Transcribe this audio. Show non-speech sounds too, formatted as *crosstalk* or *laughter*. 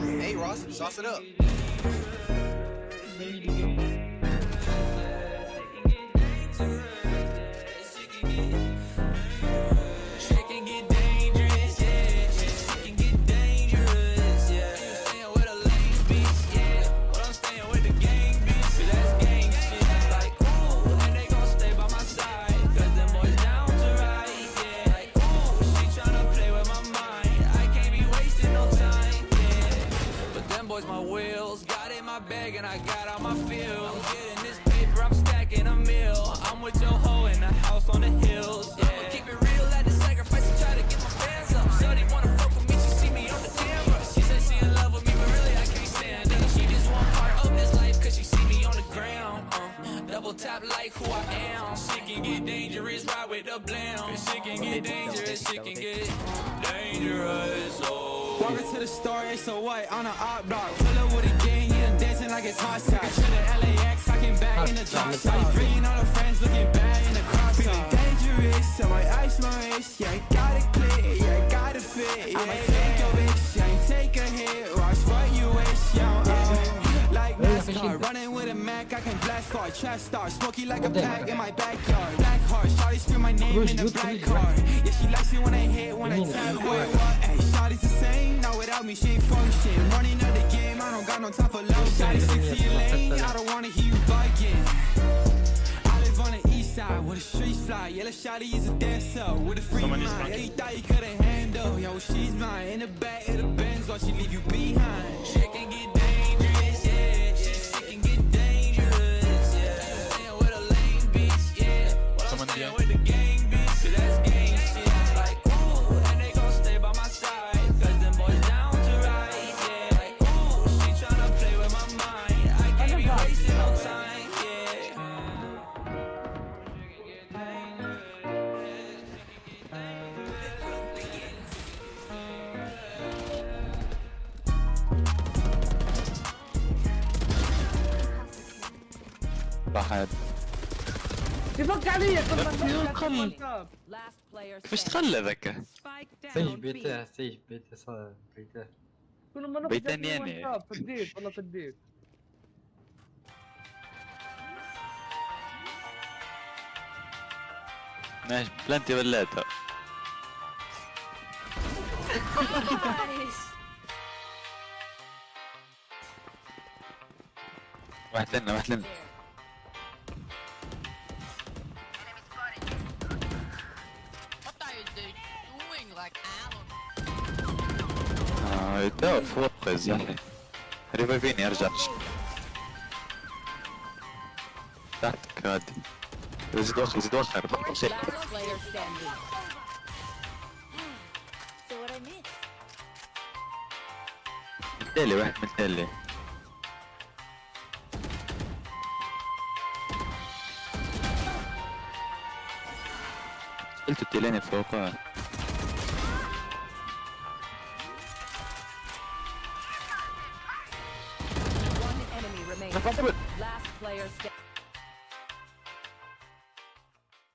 Hey, Ross, sauce it up. Wheels, got in my bag and I got all my feels. I'm getting this paper, I'm stacking a meal. I'm with your hoe in the house on the hills, yeah. Keep it real, had to sacrifice and try to get my fans up. Shorty wanna fuck with me, she see me on the camera. She said she in love with me, but really I can't stand her. She just want part of this life, cause she see me on the ground. Uh, double tap like who I am. Shit can get dangerous, ride with the blam. Shit can get dangerous, shit can get dangerous, oh. Walking to the store, it's so white on an op dog. Pull up with a gang, yeah, dancing like it's hot sauce. To the LAX, talking back in the drop top. Bringing all the friends, looking bad in the crop Feeling dangerous, I might ice my wrist. Yeah, I got it clear, yeah, I got it fit. Yeah, I I can blast star, smoky like a pack in my backyard. Black heart, shawty scream my name in the black car. Yeah, she likes it when I hit, when I tap. Wait, what? Hey, shawty's the same, not without me, she ain't function. Running out the game, I don't got no time for love. Shawty, stick to your lane, I don't wanna hear you bugging. I live on the east side where the streets fly. Yeah, the shawty is a dancer with a free mind. Yeah, you thought you couldn't handle. Yo, she's mine. In the back of the Benz, while she leave you behind. واحد يفك علي يقول مش تخلى ذكا سيف بيته سيج بيته صار بيته كل ما نخرج بيتان يعني. والله ماشي بلانتي بلاتها. *laughs* واحد لنا واحد لنا. آه فوق يلا ريفايفيني ارجع تحتك عادي زيد وخر زيد وخر متالي واحد متالي قلت التلاني فوقها Last player standing.